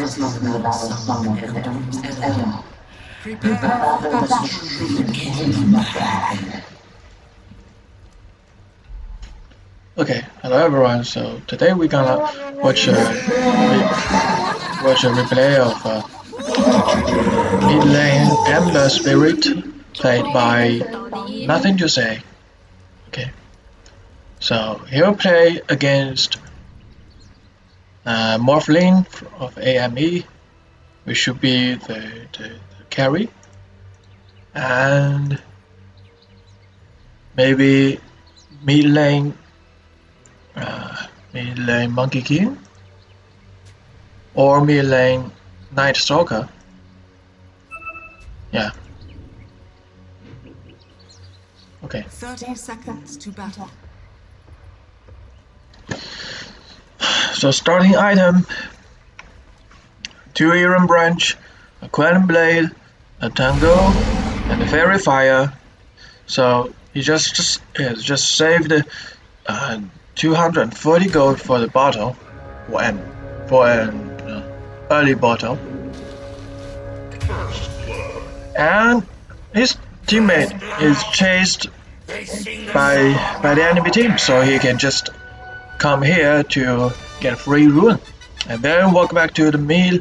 This must be the battle summoned in the domes of Eden. Prepare Prepare for true king of. Okay, hello everyone. So today we're gonna watch a re- watch a replay of uh, mid lane Ember Spirit played by Nothing to Say. Okay, so he'll play against uh, Morphling of AME, which should be the, the, the carry, and maybe mid lane uh, mid lane Monkey King or mid lane Night Stalker. Yeah. Okay. 30 seconds to battle. So starting item two Iron Branch, a Quelling Blade, a Tango, and a Faerie Fire. So he just just, yeah, just saved uh, 240 gold for the bottle for an for an uh, early bottle. And his teammate is chased by by the enemy team, so he can just come here to get free rune and then walk back to the mill.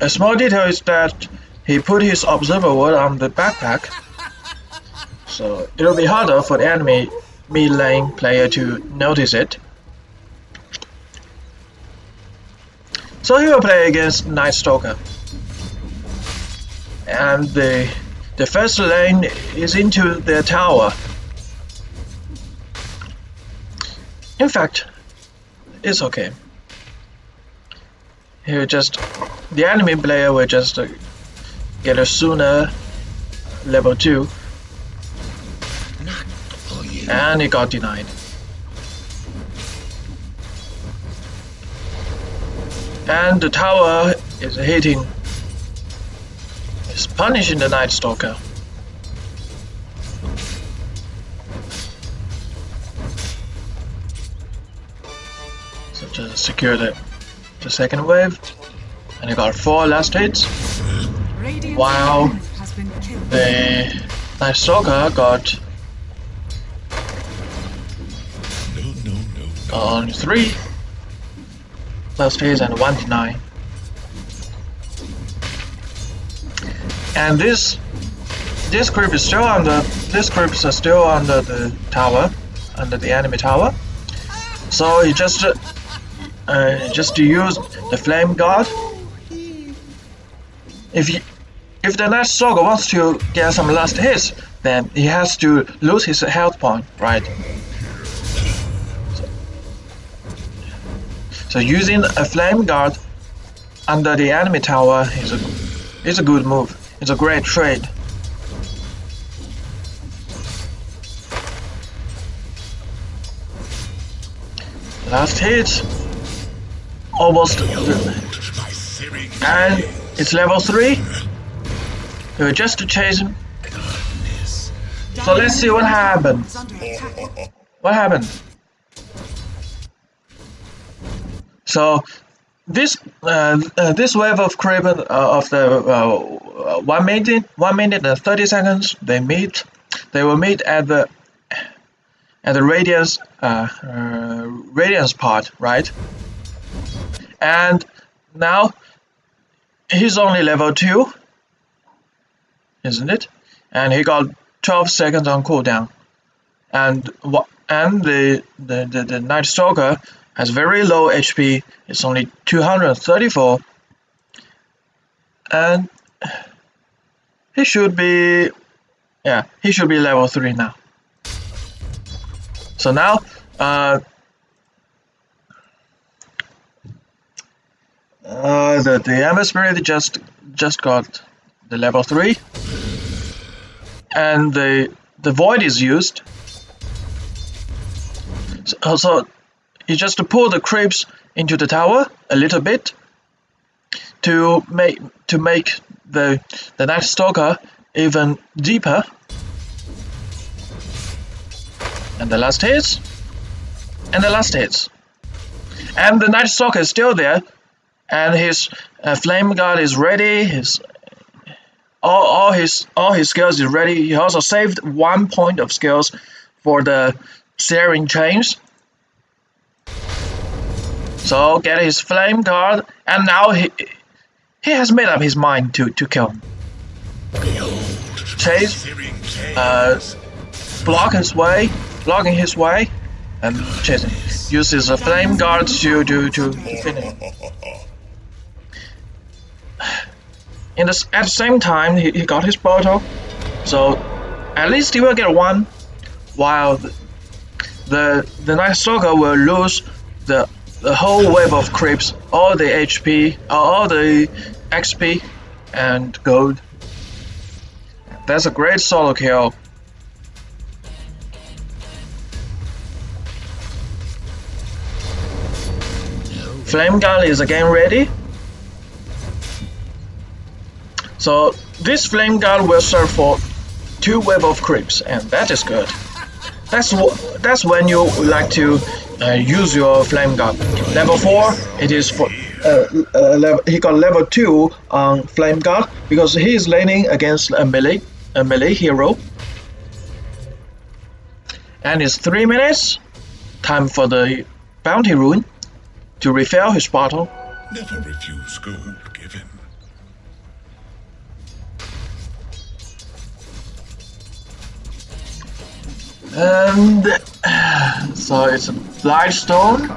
A small detail is that he put his observer ward on the backpack, so it'll be harder for the enemy mid lane player to notice it. So he will play against Night Stalker. And the the first lane is into their tower. In fact, it's okay. He'll just the enemy player will just uh, get a sooner level 2 and it got denied. And the tower is hitting, is punishing the Night Stalker. Just secure the, the second wave, and he got four last hits. Wow. opponent has been killed. The Stalker got only three last hits and one deny. And this this creep is still under this creeps are still under the tower, under the enemy tower. So he just uh, just to use the flame guard. If he, if the Night Stalker wants to get some last hits, then he has to lose his health point, right? So using a flame guard under the enemy tower is a is a good move. It's a great trade. Last hit, almost, and it's level three. Uh, just to chase him. So let's see what happened. What happened? So this uh, uh, this wave of Craven uh, of the uh, one minute one minute and thirty seconds they meet they will meet at the at the radiance uh, uh, radiance part right and now he's only level two isn't it and he got 12 seconds on cooldown and what and the, the, the, the Night Stalker has very low HP. It's only 234, and he should be, yeah, he should be level three now. So now, uh, uh, the the Spirit just just got the level three, and the the Void is used. So, so you just to pull the creeps into the tower a little bit to make to make the the Night Stalker even deeper. And the last hits. And the last hits. And the Night Stalker is still there. And his uh, flame guard is ready. His all, all his all his skills is ready. He also saved one point of skills for the searing chains. So get his flame guard, and now he he has made up his mind to to kill Chase, uh, block his way, blocking his way, and chasing. Uses a flame guard to to to finish. The, at the same time, he, he got his bottle, so at least he will get one, while the the, the Night Stalker will lose the the whole wave of creeps, all the HP, uh, all the XP, and gold. That's a great solo kill. Flame gun is again ready. So this flame gun will serve for two wave of creeps, and that is good. That's that's when you like to uh, use your flame gun. Level four, it is for uh, uh, level, he got level two on flame gun because he is laning against a melee a melee hero. And it's three minutes. Time for the bounty rune to refill his bottle. Never refuse gold And so it's a light stone.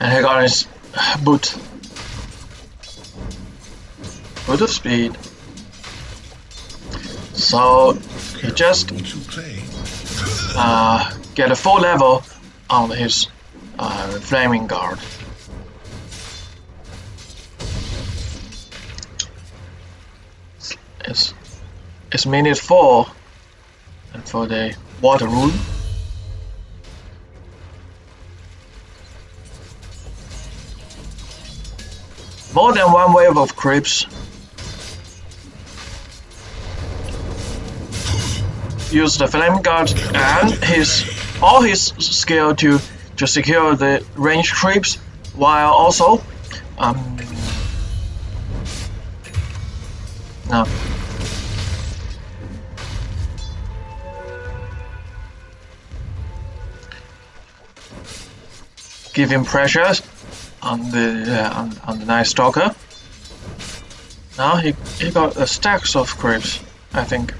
And he got his boot. Boot of speed. So he just uh, get a full level on his uh, flaming guard. It's it's minute four, and for the water rune. More than one wave of creeps. Use the flame guard and his all his skill to to secure the range creeps while also um no. Him pressure on the uh, on, on the night stalker. Now he, he got a stacks of creeps I think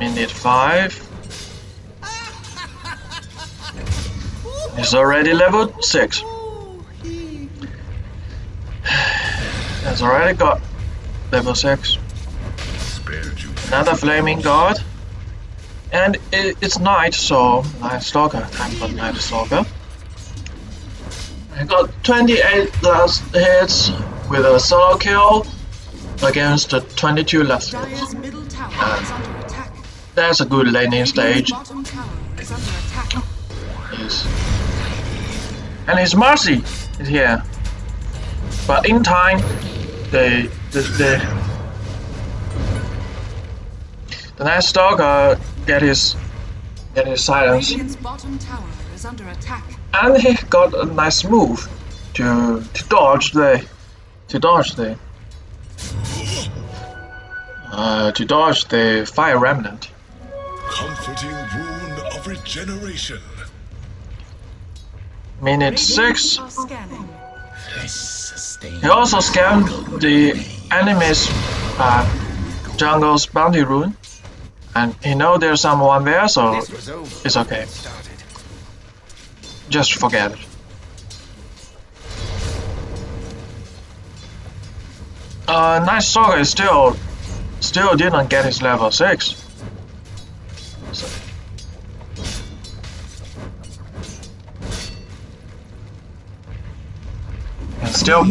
minute five. He's already level six. Has already got level six. Another flaming guard. And it, it's night, so night stalker. Time for night stalker. I got 28 last hits with a solo kill against the 22 last hits. That's a good landing stage. Bottom tower is under attack. Yes. And his Marci is here. But in time, the the the, the Night Stalker get his get his silence, Radiant's bottom tower is under attack. and he got a nice move to to dodge the to dodge the uh, to dodge the fire remnant comforting rune of regeneration. Minute 6. He also scanned the enemy's uh, jungle's bounty rune. And he know there's someone there, so it's okay. Just forget it. Uh, Night Stalker still, still didn't get his level 6. Still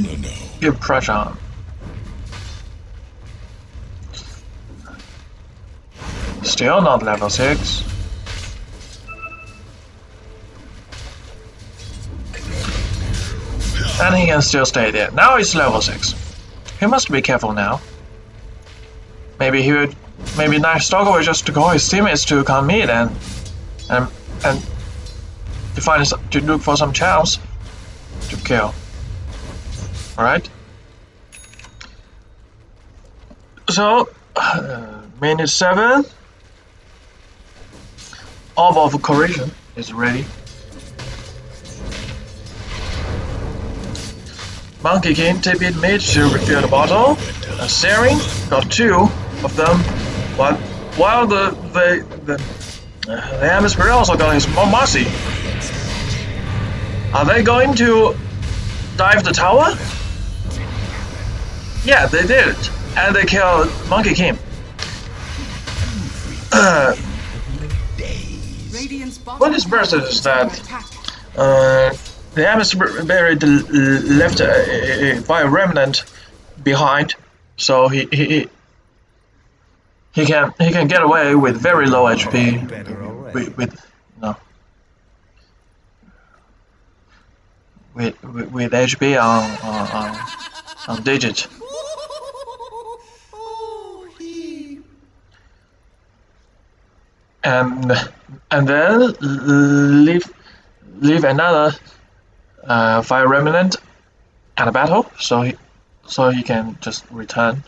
give pressure on. Still not level 6. And he can still stay there. Now he's level 6. He must be careful now. Maybe he would maybe Night Stalker will just call his teammates to come meet and and and to find to look for some chance to kill. Alright? So uh, minute seven Orb of Corrosion is ready. Monkey King tip it mid to refill the bottle. Uh, Searing got two of them, but while the the the, uh, the Hemisphere also got his Momasi. Are they going to dive the tower? Yeah, they did, and they killed Monkey King. Uh, Radiant's bottom What is worse is that- attack. Uh, the Hemisphere buried left a, a, by a remnant behind, so he, he he he can he can get away with very low HP with, with no with with, with HP on on, on on digit. And and then leave leave another uh, fire remnant at a battle, so he so he can just return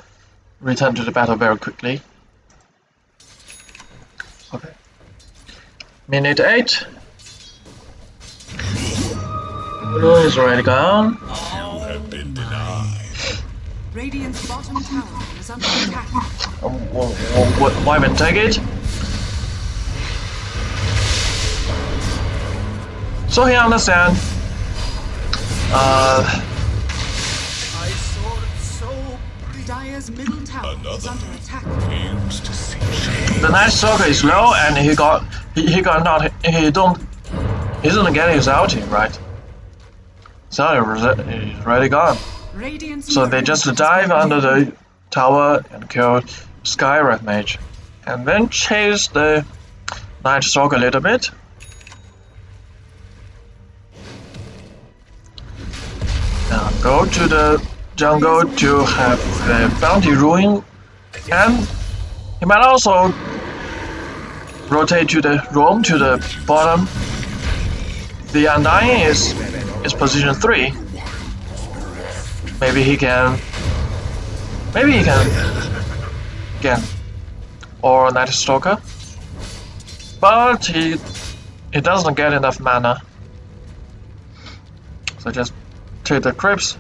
return to the battle very quickly. Okay. Minute eight. Blue is already gone. You have been denied. Radiant's bottom tower is under attack. Um, wh- wh- wh- Wyvern take it. So he understand. Uh, Dire's middle tower is under attack. Aims to see the Night Stalker is low, and he got he, he got not he don't he doesn't get his ulti right. So he's already gone. Radiant's So they just dive under the tower and kill Skywrath Mage. And then chase the Night Stalker a little bit. Go to the jungle to have the bounty rune and he might also rotate to the roam to the bottom. The Undying is is position 3. Maybe he can. Maybe he can. Again. Or Night Stalker. But he. He doesn't get enough mana. So just take the Crips.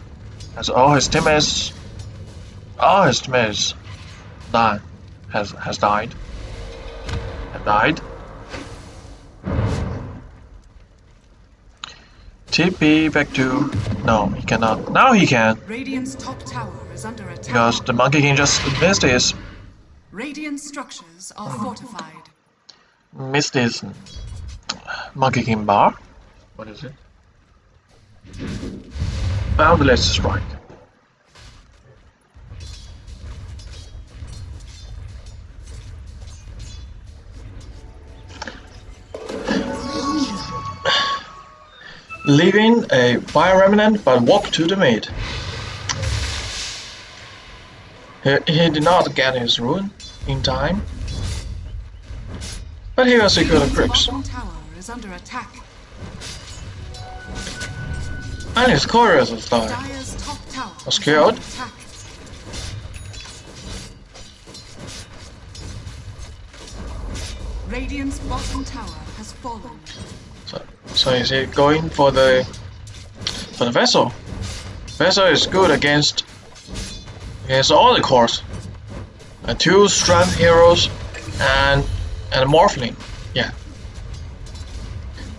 As all his teammates. All his teammates. Die. Has, has died. Have died. TP back to. No, he cannot. Now he can. Radiant's top tower is under attack. Because the Monkey King just missed his Radiant structures are oh. fortified. missed his Monkey King bar. What is it? Boundless strike. Leaving a fire remnant but walk to the mid. He, he did not get his rune in time. But he was the Radiant's crypts. tower is under attack. And his chorus has died. Dire's top tower Was is killed. under attack. Radiant's bottom tower has fallen. So, so is he going for the for the vessel? Vessel is good against against all the cores. Uh, two strength heroes and and morphling. Yeah.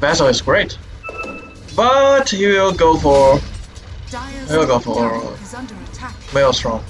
Vessel is great. But he will go for Dire's I'll go for- tower is under. Maelstrom.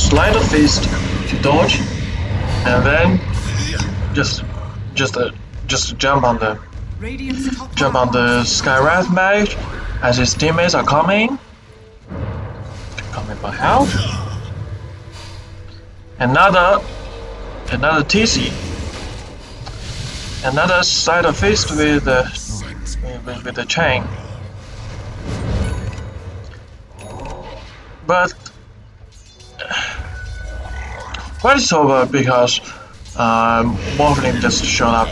Sleight of fist to dodge, and then just just uh, just jump on the jump on the Skywrath mage as his teammates are coming. Coming for help. Another another TC. Another sleight of fist with the with, with the chain. But but it's over because um, Morphling just showed up.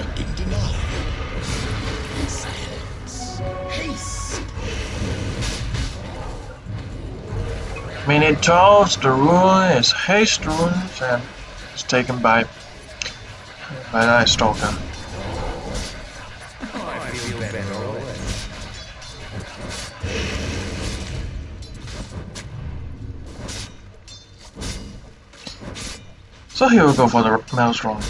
Minute 12, the rune is haste runes and it's taken by by Night Stalker. So here we go for the Maelstrom.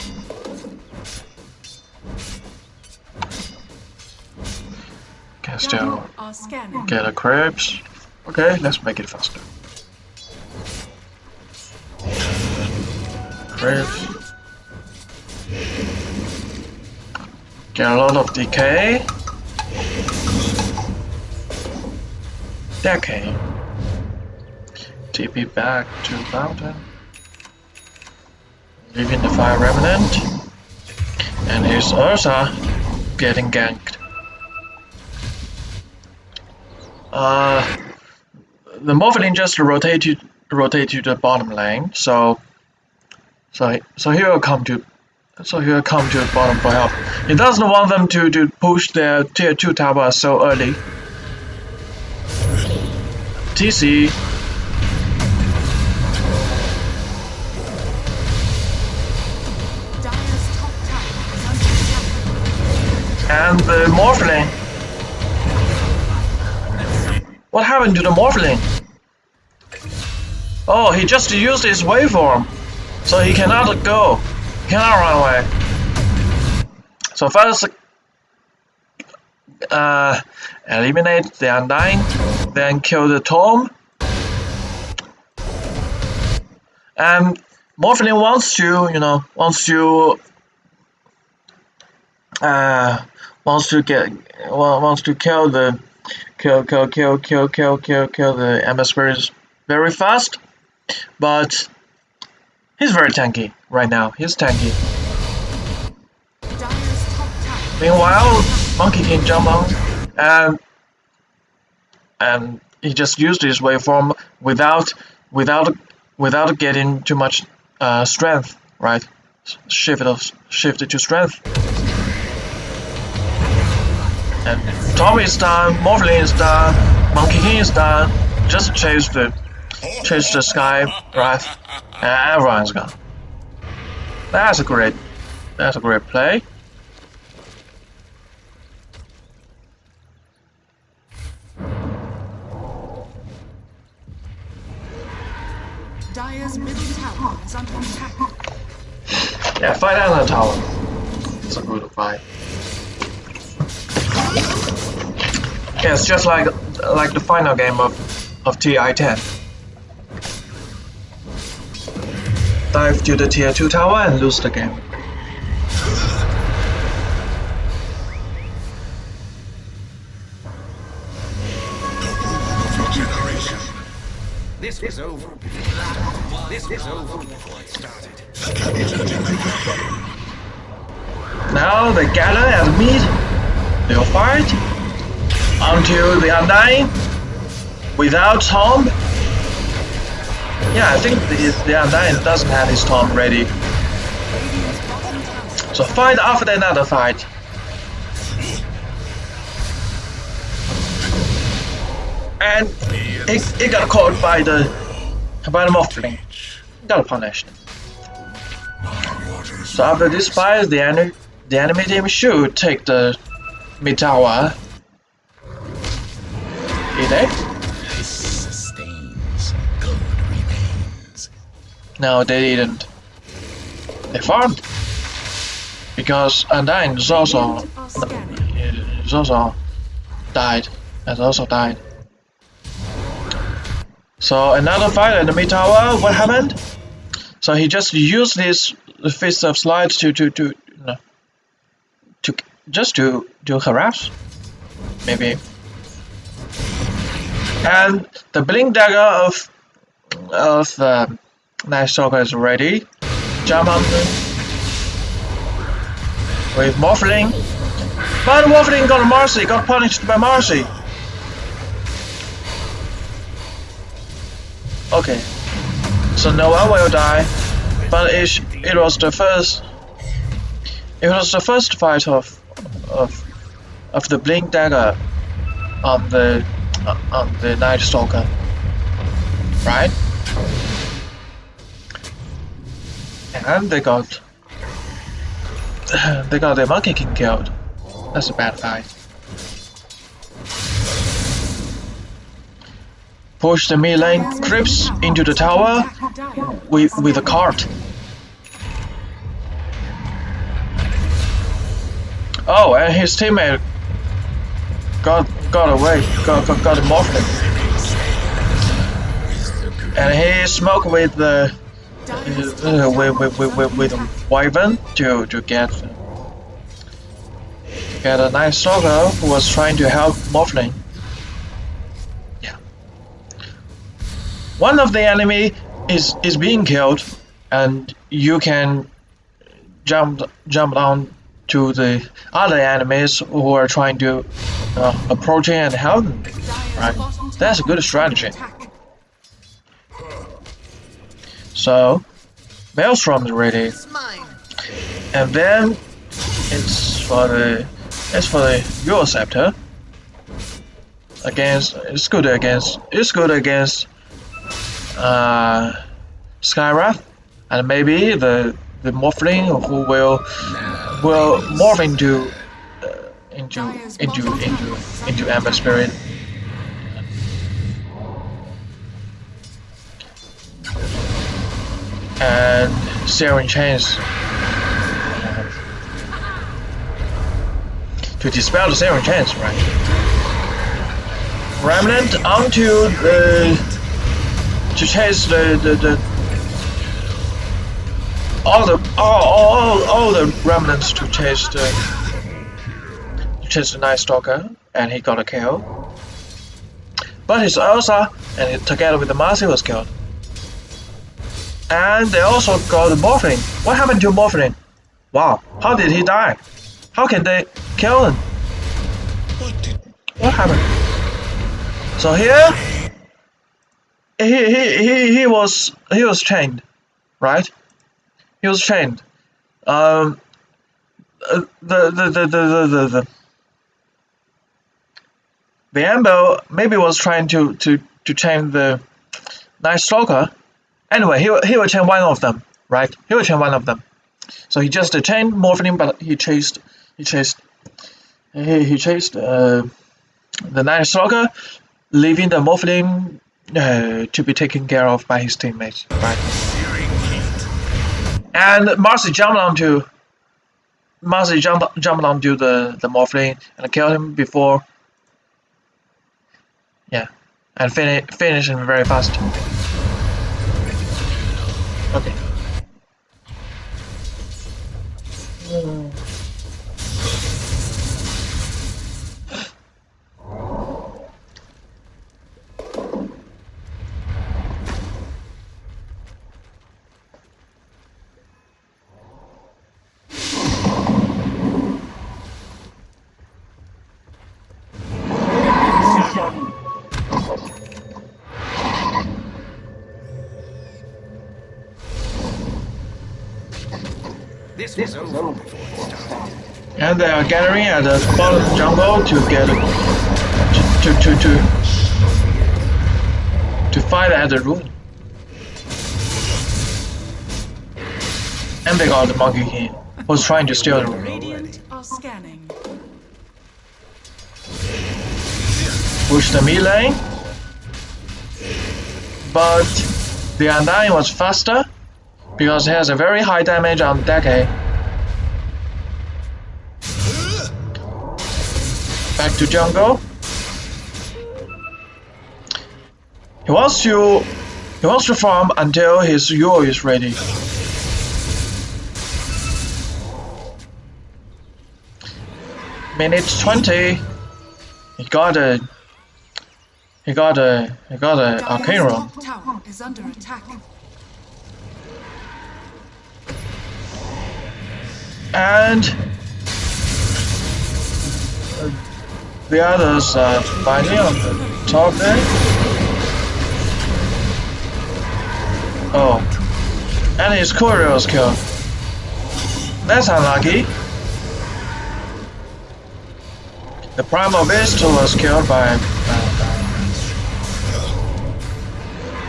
Can still Gallo are scanning. get a crabs. Okay, let's make it faster. Crabs. Get a lot of decay. Decay. TP back to mountain. Leaving the fire remnant. And here's Ursa getting ganked. Uh, the Morphling just rotate to rotate to the bottom lane, so so so he will come to so he will come to the bottom for help. He doesn't want them to to push their tier two tower so early. TC the Morphling. What happened to the Morphling? Oh, he just used his waveform, so he cannot go, he cannot run away. So first, uh, eliminate the Undying, then kill the Tom. And Morphling wants to, you know, wants to, uh, wants to get, wants to kill the, kill, kill, kill, kill, kill, kill, kill the MS spirits very fast, but he's very tanky right now. He's tanky. Meanwhile, Monkey King jump on and and he just used his waveform without without without getting too much uh, strength, right? Shift it shift to strength. And Tommy is done, Morphling is done, Monkey King is done. Just chase the chase the sky, right? And everyone's gone. That's a great that's a great play. Dire's middle tower is under attack. Yeah, fight on the tower. It's a good fight. Yeah, it's just like like the final game of of TI-10. Dive to the tier 2 tower and lose the game. This was over. This was over before it started. The captain in the game. Now the Gala and Mead will fight until the Undying without Tom. Yeah, I think the, the Undying doesn't have his Tom ready. So fight after another fight. And it, it got caught by the by the Morphling. Got punished. So after this fight, the the enemy team should take the mid tower. Did? This sustains. Gold remains. No, they didn't. They farmed. because Undying is also Radiant are scanning. is also died. Has also died. So another fight at the mid tower. What happened? So he just used this fist of slides to to to no, to just to to harass, maybe. And the blink dagger of of uh, Night Stalker is ready. Jump the, with Morphling. But Morphling got Marci, got punished by Marci. Okay. So Noah will die, but it, it was the first it was the first fight of of of the blink dagger on the on the Night Stalker. Right? And they got they got their Monkey King killed. That's a bad fight. Push the mid lane creeps into the tower with with a cart. Oh, and his teammate got got away, got got, got morphed, and he smoked with the Dire's uh, with, with, with, with, with Wyvern to to get get a Night Stalker who was trying to help Morphling. Yeah. One of the enemy is is being killed, and you can jump jump down to the other enemies who are trying to uh, approach and help them. Right. That's a good strategy. So, Maelstrom is ready. And then it's for the it's for the Euroscepter. Against it's good against it's good against uh Skywrath and maybe the the Morphling who will will morph into uh, into into into into Ember Spirit. And Searing Chains to dispel the Searing Chains, right? Remnant onto the to chase the the, the all the all, all all the remnants to chase the uh, to chase the Night Stalker, and he got a kill. But his Ursa, and he, together with the Marci was killed. And they also got Morphling. What happened to Morphling? Wow, how did he die? How can they kill him? What did What happened? So here, he he he he was he was chained, right? He was chained. Um, uh, the the the the the the. the Ember maybe was trying to, to, to chain the Night Stalker. Anyway, he, he will chain one of them, right? He will chain one of them. So he just uh, chained Morphling, but he chased he chased he, he chased uh, the Night Stalker, leaving the Morphling uh, to be taken care of by his teammates, right? And Marci jumped onto Marci jumped jumped onto the the Morphling and killed him before. Yeah, and finish finish him very fast. This was over before it started. And they are gathering at the bottom jungle to get to to to to fight at the room. And they got the monkey king who's trying to steal the room. Radiant are scanning. Push the mid lane. But the Undying was faster because he has a very high damage on Decay. To jungle. He wants to he wants to farm until his Yule is ready. Minute 20. He got a he got a he got a arcane tower is under attack. and the others are fighting on the top there. Oh, and his courier was killed. That's unlucky. The primal beast was killed by uh,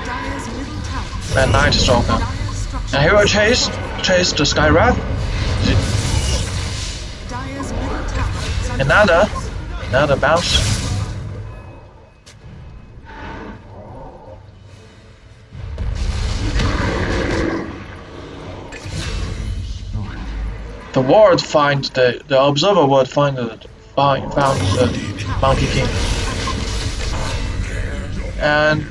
Dire's by Night Stalker. And he will chase chase the under Another another bounce. The ward find the the observer would find the find found the Monkey King. And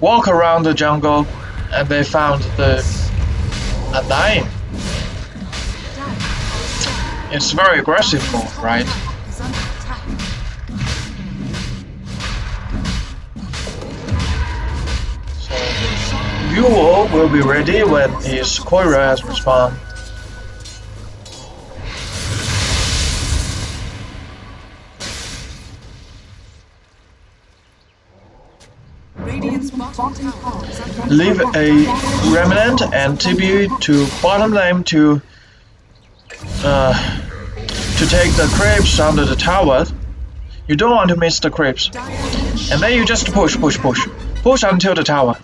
walk around the jungle and they found the Undying. It's very aggressive move, right? So Yule will be ready when his courier has respawned. Radiant's bottom tower is under attack. Leave a remnant and TB to bottom lane to uh, to take the creeps under the tower. You don't want to miss the creeps. And then you just push, push, push. Push until the tower.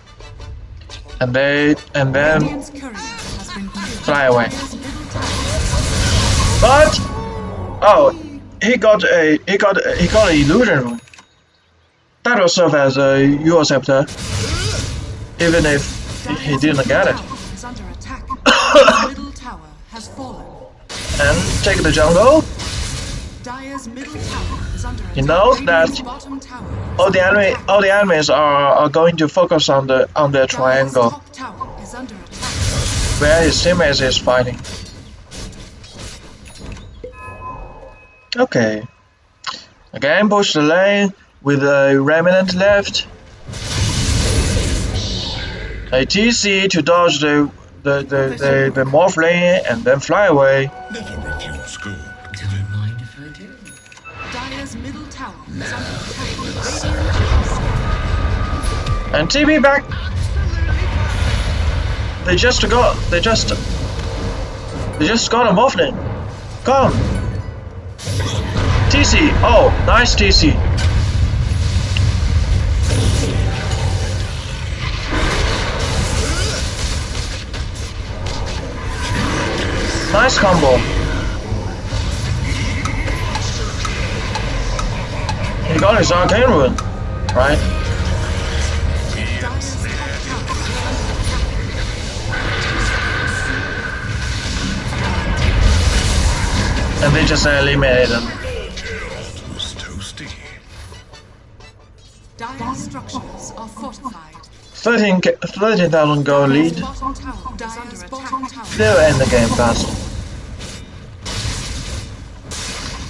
And they and then fly away. But oh, he got a he got a, he got an illusion rune. That will serve as a Yule scepter, even if he didn't get it. tower is under attack. Dire's middle tower has fallen. And take the jungle. You middle tower is under attack. He knows that Radiant's bottom tower is All the enemy all the enemies are, are going to focus on the on the triangle top tower is where his teammates is fighting. Okay. Again push the lane with a remnant left. A TC to dodge the the, the, the, the Morphling and then fly away. And TB back. They just got they just they just got a Morphling. Come. TC. Oh, nice TC. Nice combo. He got his arcane rune, right? And they just eliminated him. Dire's structures are fortified. 13 ca- 13,000 gold lead. Dire's bottom tower is under attack. They'll end the game fast.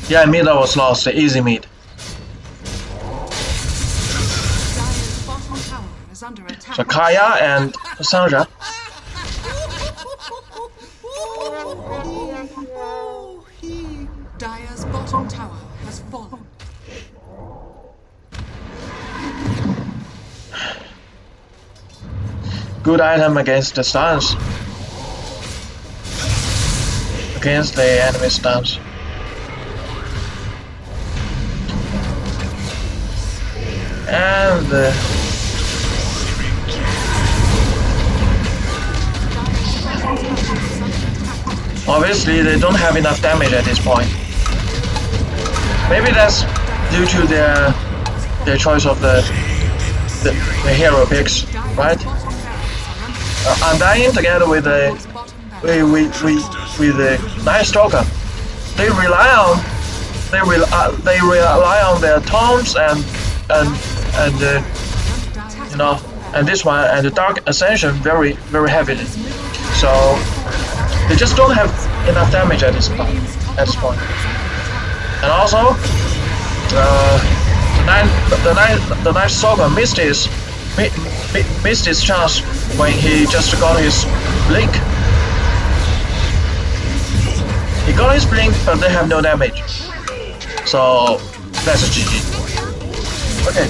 Yeah, mid was lost. Easy mid. Dire's bottom tower is under attack. So Kaya and Sange. Good item against the stuns. Against the enemy stuns. And uh, obviously they don't have enough damage at this point. Maybe that's due to their their choice of the the, the hero picks, right? Uh, Undying together with the barracks with with with, with the Night Stalker. they rely on they rely uh, they rely on their tomes and and and uh, you know and this one and the dark ascension very very heavily. So they just don't have enough damage at this point at this point. And also uh, the nine the the Night Stalker missed his mi- mi- missed his chance when he just got his blink. He got his blink, but they have no damage. So that's a GG. Okay,